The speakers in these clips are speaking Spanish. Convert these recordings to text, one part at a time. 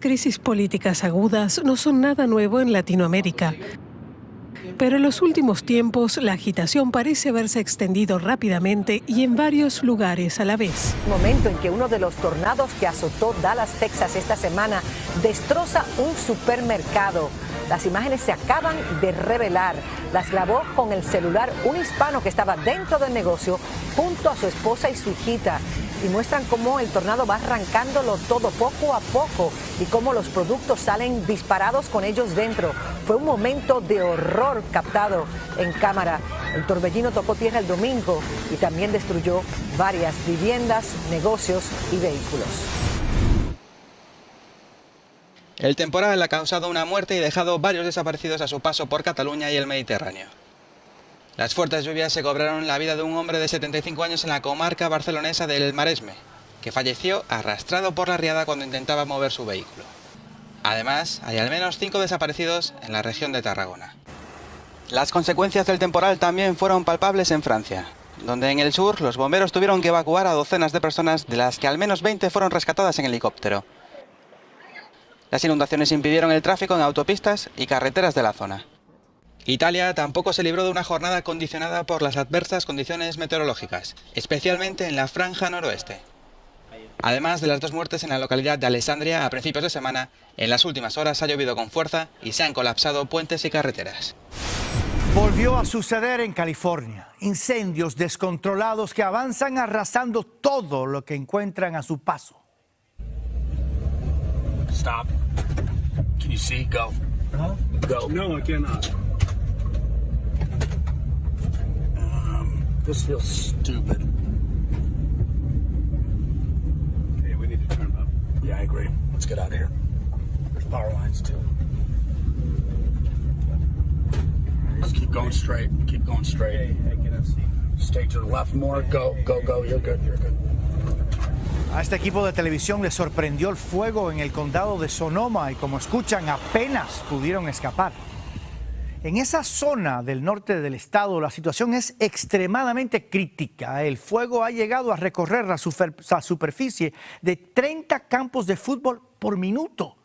Crisis políticas agudas no son nada nuevo en Latinoamérica. Pero en los últimos tiempos la agitación parece haberse extendido rápidamente y en varios lugares a la vez. Momento en que uno de los tornados que azotó Dallas, Texas esta semana destroza un supermercado. Las imágenes se acaban de revelar. Las grabó con el celular un hispano que estaba dentro del negocio junto a su esposa y su hijita y muestran cómo el tornado va arrancándolo todo poco a poco y cómo los productos salen disparados con ellos dentro. Fue un momento de horror captado en cámara. El torbellino tocó tierra el domingo y también destruyó varias viviendas, negocios y vehículos. El temporal ha causado una muerte y dejado varios desaparecidos a su paso por Cataluña y el Mediterráneo. Las fuertes lluvias se cobraron la vida de un hombre de 75 años en la comarca barcelonesa del Maresme, que falleció arrastrado por la riada cuando intentaba mover su vehículo. Además, hay al menos cinco desaparecidos en la región de Tarragona. Las consecuencias del temporal también fueron palpables en Francia, donde en el sur los bomberos tuvieron que evacuar a docenas de personas, de las que al menos 20 fueron rescatadas en helicóptero. Las inundaciones impidieron el tráfico en autopistas y carreteras de la zona. Italia tampoco se libró de una jornada condicionada por las adversas condiciones meteorológicas, especialmente en la franja noroeste. Además de las dos muertes en la localidad de Alessandria a principios de semana, en las últimas horas ha llovido con fuerza y se han colapsado puentes y carreteras. Volvió a suceder en California. Incendios descontrolados que avanzan arrasando todo lo que encuentran a su paso. Stop. Can you see? Go. Go. No, I cannot. This feels stupid. Okay, we need to turn up. Yeah, I agree. Let's get out of here. There's power lines too. Just keep going straight. Keep going straight. Hey, hey, can I see? Stay to the left more. Go, go, go. You're good. You're good. A este equipo de televisión le sorprendió el fuego en el condado de Sonoma y como escuchan apenas pudieron escapar. En esa zona del norte del estado la situación es extremadamente crítica. El fuego ha llegado a recorrer la, superficie de 30 campos de fútbol por minuto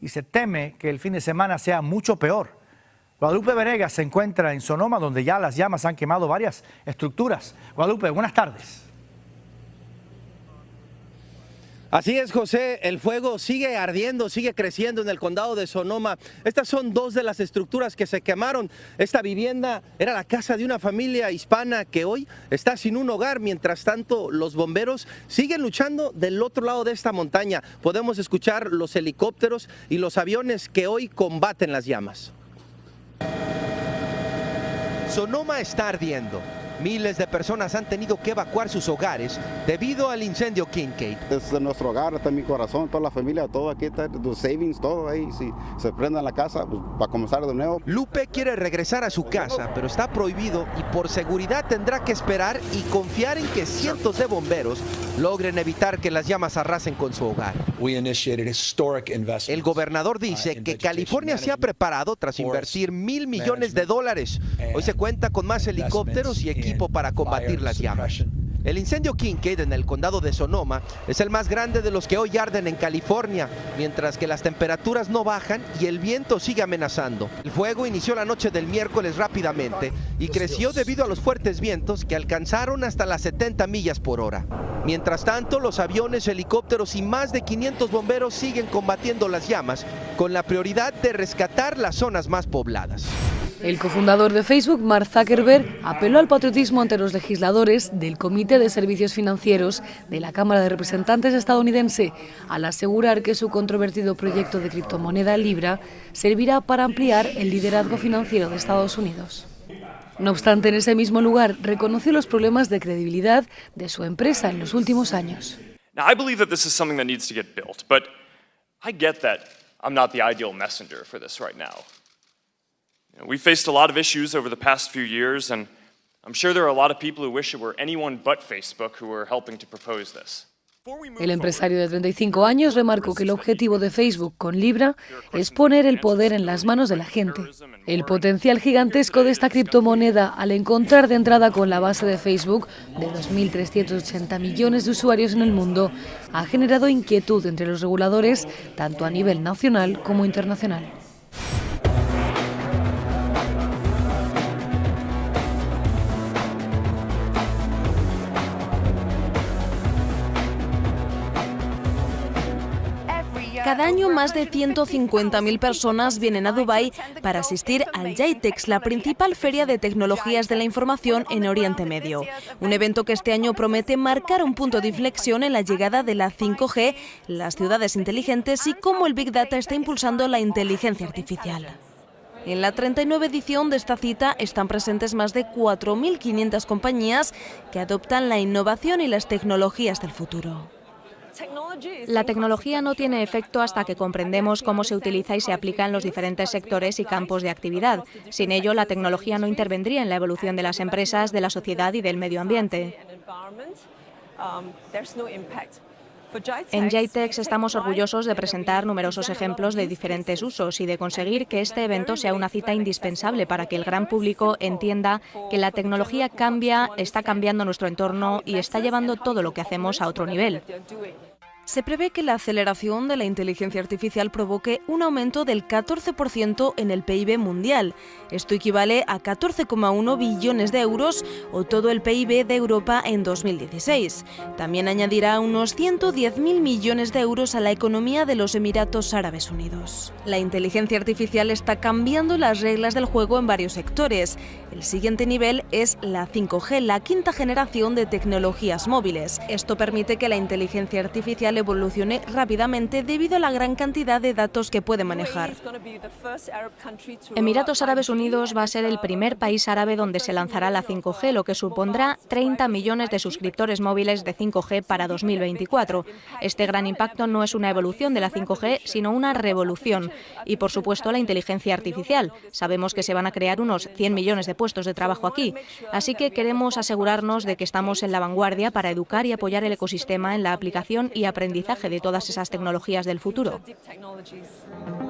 y se teme que el fin de semana sea mucho peor. Guadalupe Venegas se encuentra en Sonoma donde ya las llamas han quemado varias estructuras. Guadalupe, buenas tardes. Así es, José, el fuego sigue ardiendo, sigue creciendo en el condado de Sonoma. Estas son dos de las estructuras que se quemaron. Esta vivienda era la casa de una familia hispana que hoy está sin un hogar. Mientras tanto, los bomberos siguen luchando del otro lado de esta montaña. Podemos escuchar los helicópteros y los aviones que hoy combaten las llamas. Sonoma está ardiendo. Miles de personas han tenido que evacuar sus hogares debido al incendio Kincaid. Es nuestro hogar, está mi corazón, toda la familia, todo aquí está, los savings, todo ahí. Si se prende la casa, pues, para comenzar de nuevo. Lupe quiere regresar a su casa, pero está prohibido y por seguridad tendrá que esperar y confiar en que cientos de bomberos logren evitar que las llamas arrasen con su hogar. El gobernador dice que California se ha preparado tras invertir mil millones de dólares. Hoy se cuenta con más helicópteros y equipos equipo para combatir las llamas. El incendio Kincaid en el condado de Sonoma es el más grande de los que hoy arden en California, mientras que las temperaturas no bajan y el viento sigue amenazando. El fuego inició la noche del miércoles rápidamente y creció debido a los fuertes vientos que alcanzaron hasta las 70 millas por hora. Mientras tanto, los aviones, helicópteros y más de 500 bomberos siguen combatiendo las llamas con la prioridad de rescatar las zonas más pobladas. El cofundador de Facebook, Mark Zuckerberg, apeló al patriotismo ante los legisladores del Comité de Servicios Financieros de la Cámara de Representantes estadounidense al asegurar que su controvertido proyecto de criptomoneda Libra servirá para ampliar el liderazgo financiero de Estados Unidos. No obstante, en ese mismo lugar reconoció los problemas de credibilidad de su empresa en los últimos años. Now, I believe that this is something that needs to get built, but I get that I'm ideal messenger for this. We faced a lot of issues over the past few years, and I'm sure there are a lot of people who wish it were anyone but Facebook who were helping to propose this. El empresario de 35 años remarcó que el objetivo de Facebook con Libra es poner el poder en las manos de la gente. El potencial gigantesco de esta criptomoneda al encontrar de entrada con la base de Facebook de 2.380 millones de usuarios en el mundo ha generado inquietud entre los reguladores tanto a nivel nacional como internacional. Cada año más de 150.000 personas vienen a Dubái para asistir al JITEX, la principal feria de tecnologías de la información en Oriente Medio. Un evento que este año promete marcar un punto de inflexión en la llegada de la 5G, las ciudades inteligentes y cómo el Big Data está impulsando la inteligencia artificial. En la 39 edición de esta cita están presentes más de 4.500 compañías que adoptan la innovación y las tecnologías del futuro. La tecnología no tiene efecto hasta que comprendemos cómo se utiliza y se aplica en los diferentes sectores y campos de actividad. Sin ello, la tecnología no intervendría en la evolución de las empresas, de la sociedad y del medio ambiente. En JTEX estamos orgullosos de presentar numerosos ejemplos de diferentes usos y de conseguir que este evento sea una cita indispensable para que el gran público entienda que la tecnología cambia, está cambiando nuestro entorno y está llevando todo lo que hacemos a otro nivel. Se prevé que la aceleración de la inteligencia artificial provoque un aumento del 14% en el PIB mundial. Esto equivale a 14,1 billones de euros o todo el PIB de Europa en 2016. También añadirá unos 110.000 millones de euros a la economía de los Emiratos Árabes Unidos. La inteligencia artificial está cambiando las reglas del juego en varios sectores. El siguiente nivel es la 5G, la quinta generación de tecnologías móviles. Esto permite que la inteligencia artificial evolucione rápidamente debido a la gran cantidad de datos que puede manejar. Emiratos Árabes Unidos va a ser el primer país árabe donde se lanzará la 5G, lo que supondrá 30 millones de suscriptores móviles de 5G para 2024. Este gran impacto no es una evolución de la 5G, sino una revolución. Y, por supuesto, la inteligencia artificial. Sabemos que se van a crear unos 100 millones de puestos de trabajo aquí. Así que queremos asegurarnos de que estamos en la vanguardia para educar y apoyar el ecosistema en la aplicación y aprendizaje aprendizaje de todas esas tecnologías del futuro.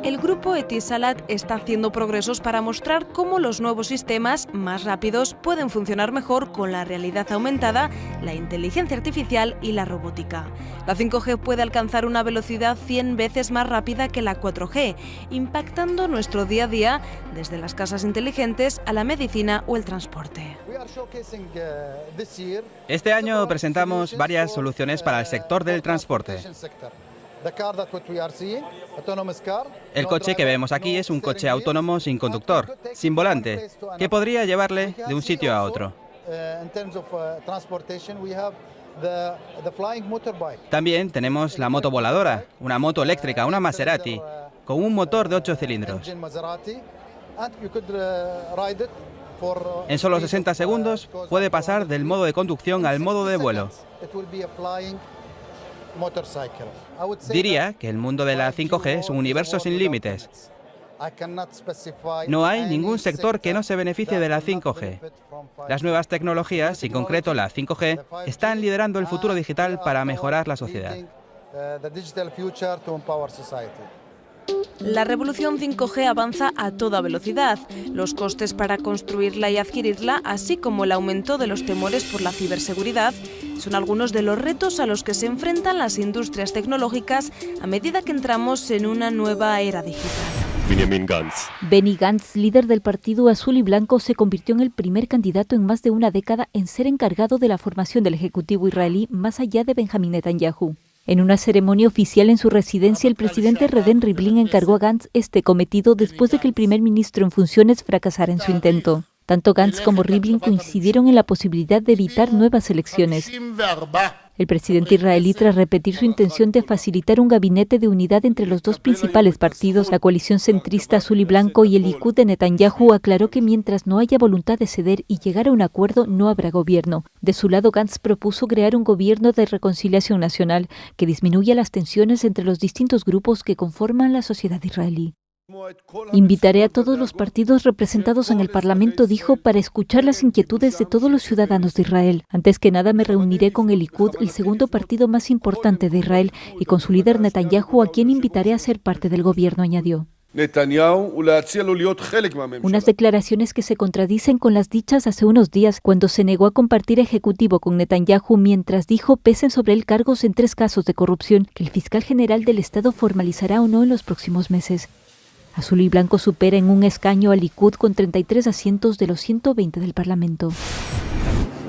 El grupo Etisalat está haciendo progresos para mostrar cómo los nuevos sistemas más rápidos pueden funcionar mejor con la realidad aumentada, la inteligencia artificial y la robótica. La 5G puede alcanzar una velocidad 100 veces más rápida que la 4G, impactando nuestro día a día desde las casas inteligentes a la medicina o el transporte. Este año presentamos varias soluciones para el sector del transporte. El coche que vemos aquí es un coche autónomo sin conductor, sin volante, que podría llevarle de un sitio a otro. También tenemos la moto voladora, una moto eléctrica, una Maserati, con un motor de 8 cilindros. En solo 60 segundos puede pasar del modo de conducción al modo de vuelo. Diría que el mundo de la 5G es un universo sin límites. No hay ningún sector que no se beneficie de la 5G. Las nuevas tecnologías, y en concreto la 5G, están liderando el futuro digital para mejorar la sociedad. La revolución 5G avanza a toda velocidad. Los costes para construirla y adquirirla, así como el aumento de los temores por la ciberseguridad, son algunos de los retos a los que se enfrentan las industrias tecnológicas a medida que entramos en una nueva era digital. Benjamin Gantz. Benny Gantz, líder del Partido Azul y Blanco, se convirtió en el primer candidato en más de una década en ser encargado de la formación del Ejecutivo israelí más allá de Benjamin Netanyahu. En una ceremonia oficial en su residencia, el presidente Reden Rivlin encargó a Gantz este cometido después de que el primer ministro en funciones fracasara en su intento. Tanto Gantz como Rivlin coincidieron en la posibilidad de evitar nuevas elecciones. El presidente israelí, tras repetir su intención de facilitar un gabinete de unidad entre los dos principales partidos, la coalición centrista azul y blanco y el Likud de Netanyahu, aclaró que mientras no haya voluntad de ceder y llegar a un acuerdo, no habrá gobierno. De su lado, Gantz propuso crear un gobierno de reconciliación nacional que disminuya las tensiones entre los distintos grupos que conforman la sociedad israelí. Invitaré a todos los partidos representados en el Parlamento, dijo, para escuchar las inquietudes de todos los ciudadanos de Israel. Antes que nada me reuniré con el Likud, el segundo partido más importante de Israel, y con su líder Netanyahu, a quien invitaré a ser parte del gobierno, añadió. Unas declaraciones que se contradicen con las dichas hace unos días cuando se negó a compartir ejecutivo con Netanyahu mientras dijo pesen sobre él cargos en tres casos de corrupción que el fiscal general del Estado formalizará o no en los próximos meses. Azul y Blanco supera en un escaño a Likud con 33 asientos de los 120 del Parlamento.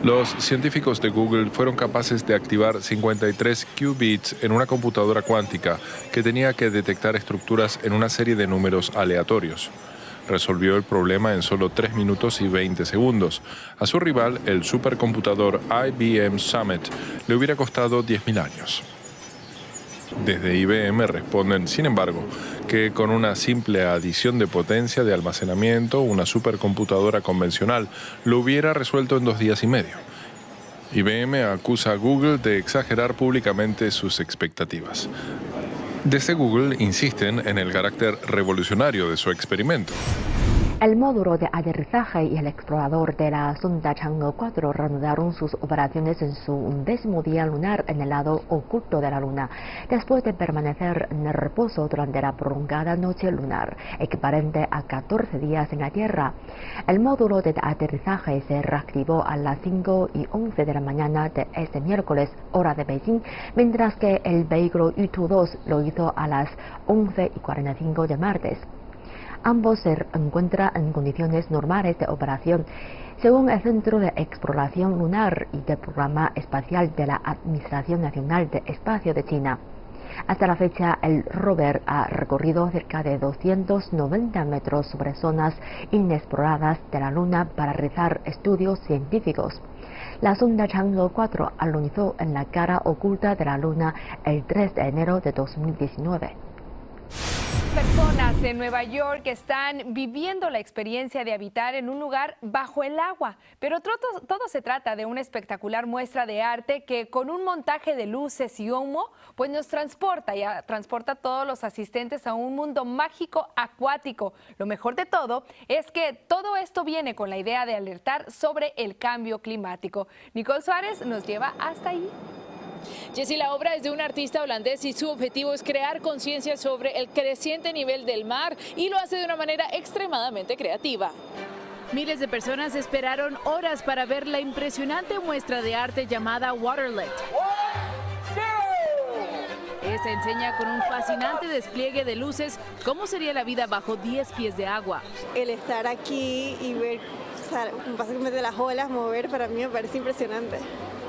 Los científicos de Google fueron capaces de activar 53 qubits en una computadora cuántica que tenía que detectar estructuras en una serie de números aleatorios. Resolvió el problema en solo 3 minutos y 20 segundos. A su rival, el supercomputador IBM Summit, le hubiera costado 10.000 años. Desde IBM responden, sin embargo, que con una simple adición de potencia de almacenamiento, una supercomputadora convencional lo hubiera resuelto en dos días y medio. IBM acusa a Google de exagerar públicamente sus expectativas. Desde Google insisten en el carácter revolucionario de su experimento. El módulo de aterrizaje y el explorador de la sonda Chang'e 4 reanudaron sus operaciones en su undécimo día lunar en el lado oculto de la Luna, después de permanecer en reposo durante la prolongada noche lunar, equivalente a 14 días en la Tierra. El módulo de aterrizaje se reactivó a las 5 y 11 de la mañana de este miércoles, hora de Beijing, mientras que el vehículo Yutu-2 lo hizo a las 11 y 45 de martes. Ambos se encuentran en condiciones normales de operación, según el Centro de Exploración Lunar y del Programa Espacial de la Administración Nacional de Espacio de China. Hasta la fecha, el rover ha recorrido cerca de 290 metros sobre zonas inexploradas de la Luna para realizar estudios científicos. La sonda Chang'e 4 alunizó en la cara oculta de la Luna el 3 de enero de 2019. Personas en Nueva York están viviendo la experiencia de habitar en un lugar bajo el agua, pero todo, se trata de una espectacular muestra de arte que con un montaje de luces y humo, pues nos transporta y transporta a todos los asistentes a un mundo mágico acuático. Lo mejor de todo es que todo esto viene con la idea de alertar sobre el cambio climático. Nicole Suárez nos lleva hasta ahí. Jessy, la obra es de un artista holandés y su objetivo es crear conciencia sobre el creciente nivel del mar y lo hace de una manera extremadamente creativa. Miles de personas esperaron horas para ver la impresionante muestra de arte llamada Waterlit. Esta enseña con un fascinante despliegue de luces cómo sería la vida bajo 10 pies de agua. El estar aquí y ver básicamente las olas mover para mí me parece impresionante.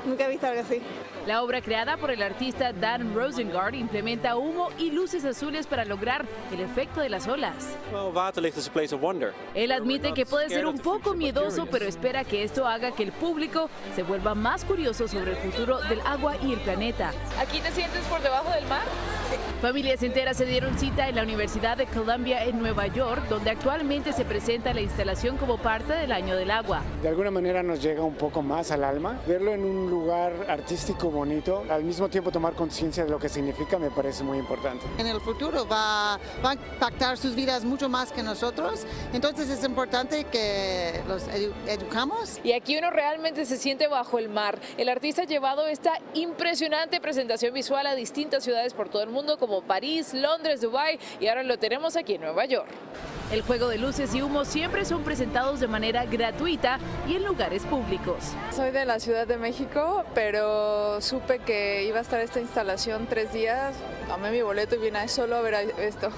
Nunca he visto algo así. La obra creada por el artista Dan Rosengard implementa humo y luces azules para lograr el efecto de las olas. Él admite que puede ser un poco miedoso, pero espera que esto haga que el público se vuelva más curioso sobre el futuro del agua y el planeta. ¿Aquí te sientes por debajo del mar? Familias enteras se dieron cita en la Universidad de Columbia en Nueva York, donde actualmente se presenta la instalación como parte del Año del Agua. De alguna manera nos llega un poco más al alma. Verlo en un lugar artístico bonito, al mismo tiempo tomar conciencia de lo que significa me parece muy importante. En el futuro va, va, a impactar sus vidas mucho más que nosotros, entonces es importante que los educamos. Y aquí uno realmente se siente bajo el mar. El artista ha llevado esta impresionante presentación visual a distintas ciudades por todo el mundo, como París, Londres, Dubái y ahora lo tenemos aquí en Nueva York. El juego de luces y humo siempre son presentados de manera gratuita y en lugares públicos. Soy de la Ciudad de México, pero supe que iba a estar esta instalación tres días. Tomé mi boleto y vine solo a ver esto.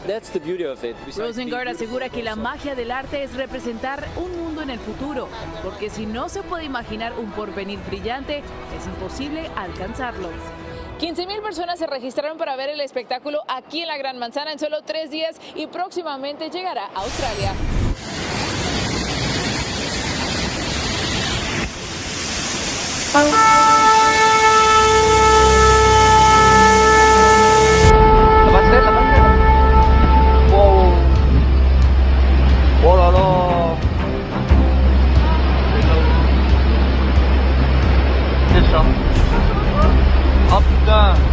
Rosengard asegura que la magia del arte es representar un mundo en el futuro, porque si no se puede imaginar un porvenir brillante, es imposible alcanzarlo. 15 mil personas se registraron para ver el espectáculo aquí en la Gran Manzana en solo tres días y próximamente llegará a Australia. Oh. Capitã.